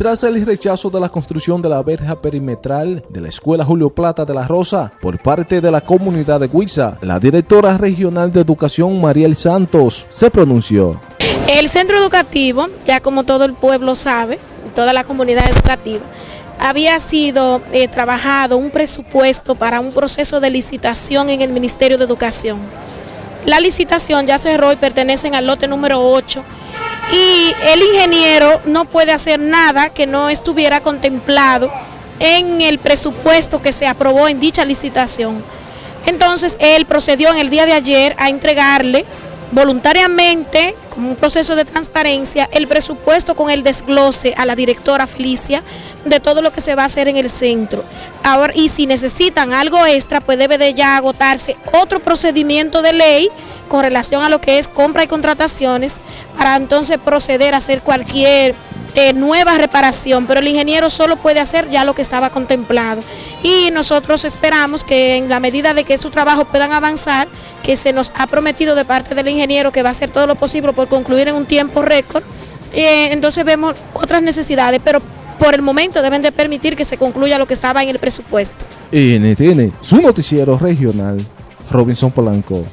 tras el rechazo de la construcción de la verja perimetral de la Escuela Julio Plata de la Rosa por parte de la comunidad de Huiza, la directora regional de educación Mariel Santos se pronunció. El centro educativo, ya como todo el pueblo sabe, toda la comunidad educativa, había sido eh, trabajado un presupuesto para un proceso de licitación en el Ministerio de Educación. La licitación ya cerró y pertenecen al lote número 8 y el ingeniero no puede hacer nada que no estuviera contemplado en el presupuesto que se aprobó en dicha licitación. Entonces él procedió en el día de ayer a entregarle voluntariamente, como un proceso de transparencia, el presupuesto con el desglose a la directora Felicia de todo lo que se va a hacer en el centro. Ahora, y si necesitan algo extra, pues debe de ya agotarse otro procedimiento de ley con relación a lo que es compra y contrataciones para entonces proceder a hacer cualquier eh, nueva reparación, pero el ingeniero solo puede hacer ya lo que estaba contemplado. Y nosotros esperamos que en la medida de que estos trabajos puedan avanzar, que se nos ha prometido de parte del ingeniero que va a hacer todo lo posible por concluir en un tiempo récord, eh, entonces vemos otras necesidades, pero por el momento deben de permitir que se concluya lo que estaba en el presupuesto. NTN, su noticiero regional, Robinson Polanco.